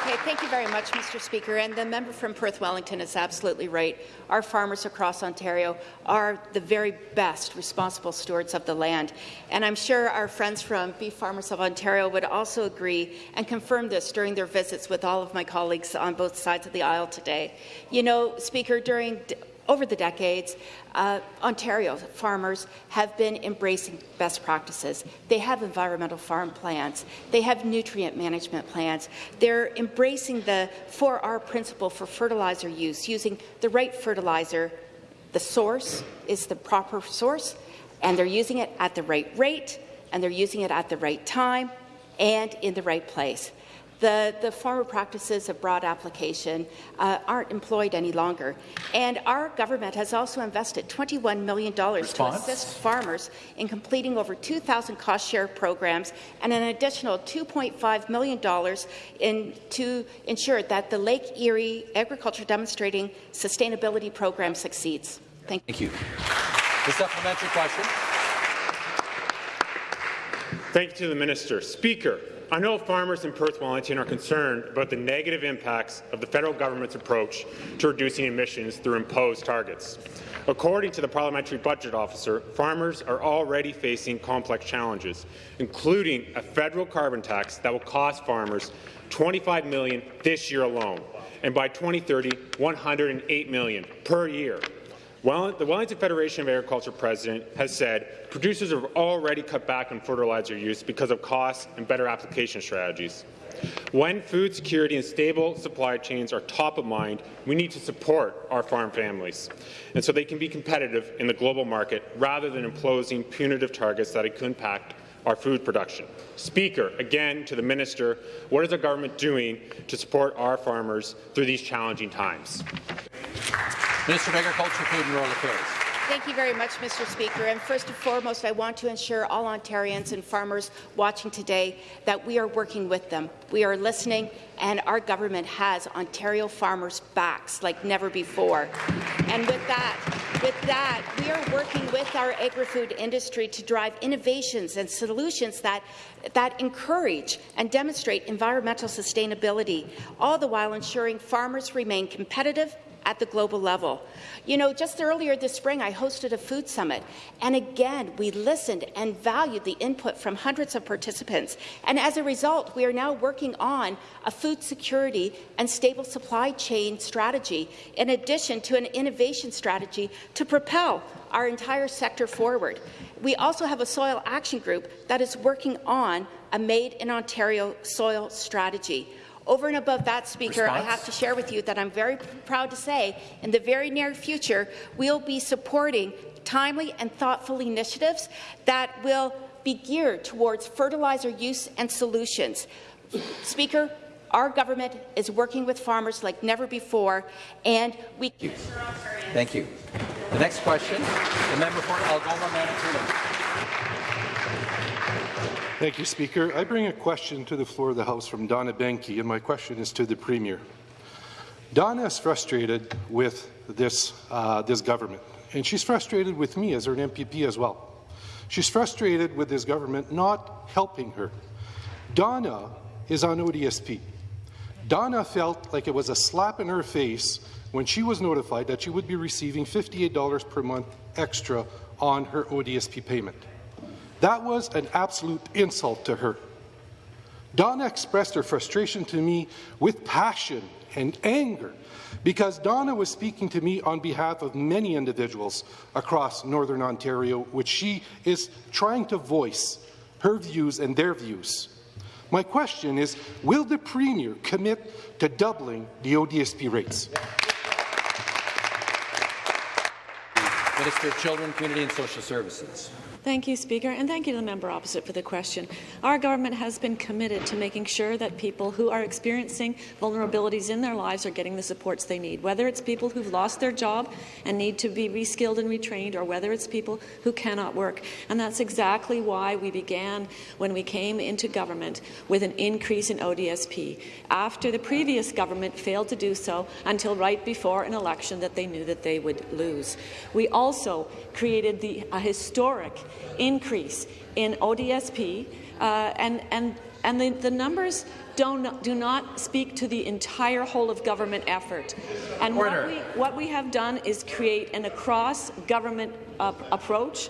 Okay, thank you very much, Mr. Speaker. And the member from Perth Wellington is absolutely right. Our farmers across Ontario are the very best responsible stewards of the land. And I'm sure our friends from Beef Farmers of Ontario would also agree and confirm this during their visits with all of my colleagues on both sides of the aisle today. You know, Speaker, during over the decades, uh, Ontario farmers have been embracing best practices. They have environmental farm plans. They have nutrient management plans. They're embracing the 4R principle for fertilizer use, using the right fertilizer. The source is the proper source, and they're using it at the right rate, and they're using it at the right time, and in the right place the, the former practices of broad application uh, aren't employed any longer. And our government has also invested $21 million Response? to assist farmers in completing over 2,000 cost-share programs and an additional $2.5 million in, to ensure that the Lake Erie Agriculture Demonstrating Sustainability Program succeeds. Thank you. Thank you. The supplementary question. Thank you to the Minister. Speaker, I know farmers in Perth Wellington are concerned about the negative impacts of the federal government's approach to reducing emissions through imposed targets. According to the Parliamentary Budget Officer, farmers are already facing complex challenges, including a federal carbon tax that will cost farmers 25 million this year alone, and by 2030, $108 million per year. The Wellington Federation of Agriculture president has said producers have already cut back on fertilizer use because of costs and better application strategies. When food security and stable supply chains are top of mind, we need to support our farm families, and so they can be competitive in the global market rather than imposing punitive targets that could impact our food production. Speaker, again to the minister, what is the government doing to support our farmers through these challenging times? Minister of Agriculture, Food and Rural Affairs. Thank you very much, Mr. Speaker. And first and foremost, I want to ensure all Ontarians and farmers watching today that we are working with them. We are listening, and our government has Ontario farmers' backs like never before. And with that, with that, we are working with our agri-food industry to drive innovations and solutions that, that encourage and demonstrate environmental sustainability, all the while ensuring farmers remain competitive at the global level. You know, just earlier this spring, I hosted a food summit, and again, we listened and valued the input from hundreds of participants. And as a result, we are now working on a food security and stable supply chain strategy, in addition to an innovation strategy to propel our entire sector forward. We also have a soil action group that is working on a Made in Ontario soil strategy. Over and above that, Speaker, Response? I have to share with you that I'm very proud to say in the very near future we'll be supporting timely and thoughtful initiatives that will be geared towards fertilizer use and solutions. Speaker, our government is working with farmers like never before, and we. Thank you. Thank you. The next question, the member for Algoma, Manitoulin. Thank you, Speaker. I bring a question to the floor of the House from Donna Benke, and my question is to the Premier. Donna is frustrated with this, uh, this government, and she's frustrated with me as her MPP as well. She's frustrated with this government not helping her. Donna is on ODSP. Donna felt like it was a slap in her face when she was notified that she would be receiving $58 per month extra on her ODSP payment. That was an absolute insult to her. Donna expressed her frustration to me with passion and anger because Donna was speaking to me on behalf of many individuals across Northern Ontario, which she is trying to voice her views and their views. My question is, will the Premier commit to doubling the ODSP rates? Minister of Children, Community and Social Services. Thank you, Speaker, and thank you to the member opposite for the question. Our government has been committed to making sure that people who are experiencing vulnerabilities in their lives are getting the supports they need, whether it's people who've lost their job and need to be reskilled and retrained, or whether it's people who cannot work. And that's exactly why we began, when we came into government, with an increase in ODSP, after the previous government failed to do so until right before an election that they knew that they would lose. We also created the, a historic increase in ODSP, uh, and, and, and the, the numbers don't, do not speak to the entire whole of government effort. And what we, what we have done is create an across-government uh, approach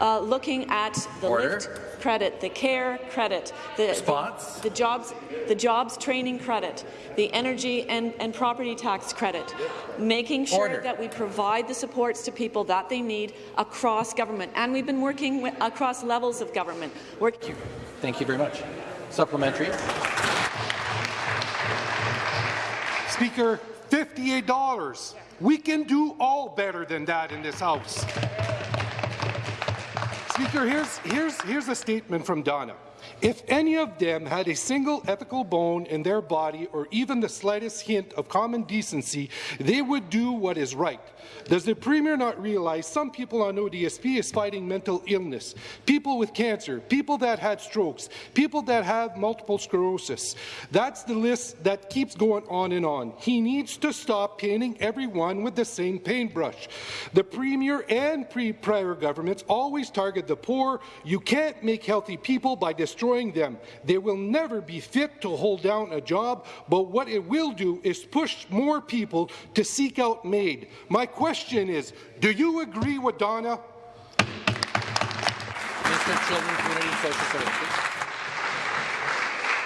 uh, looking at the Order. lift credit, the care credit, the, the, the jobs, the jobs training credit, the energy and, and property tax credit, making sure Order. that we provide the supports to people that they need across government. And we've been working with, across levels of government. Work Thank you. Thank you very much. Supplementary. Speaker, $58. We can do all better than that in this House. Speaker, here's, here's, here's a statement from Donna. If any of them had a single ethical bone in their body or even the slightest hint of common decency, they would do what is right. Does the Premier not realize some people on ODSP is fighting mental illness, people with cancer, people that had strokes, people that have multiple sclerosis? That's the list that keeps going on and on. He needs to stop painting everyone with the same paintbrush. The Premier and pre prior governments always target the poor. You can't make healthy people by destroying them. They will never be fit to hold down a job, but what it will do is push more people to seek out MAID. My question is, do you agree with Donna? Of Children, Community Social Services.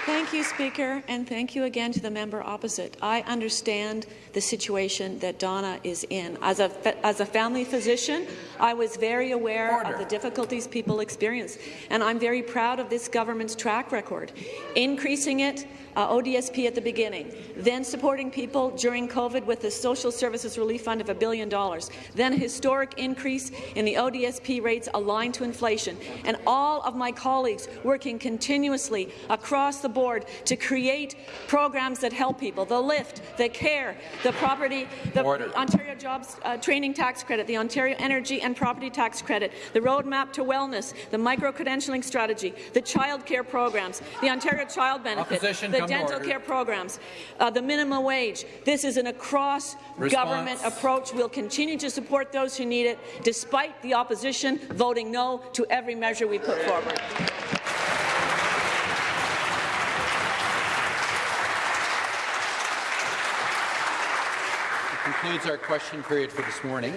Thank you, Speaker, and thank you again to the member opposite. I understand the situation that Donna is in. As a, as a family physician, I was very aware Order. of the difficulties people experience, and I'm very proud of this government's track record, increasing it uh, ODSP at the beginning, then supporting people during COVID with the Social Services Relief Fund of a billion dollars, then a historic increase in the ODSP rates aligned to inflation, and all of my colleagues working continuously across the board to create programs that help people, the LIFT, the CARE, the property, the Order. Ontario Jobs uh, Training Tax Credit, the Ontario Energy and Property Tax Credit, the Roadmap to Wellness, the micro-credentialing strategy, the child care programs, the Ontario Child Benefit, Opposition, the dental order. care programs, uh, the minimum wage. This is an across-government approach. We'll continue to support those who need it, despite the opposition voting no to every measure we put forward. concludes our question period for this morning.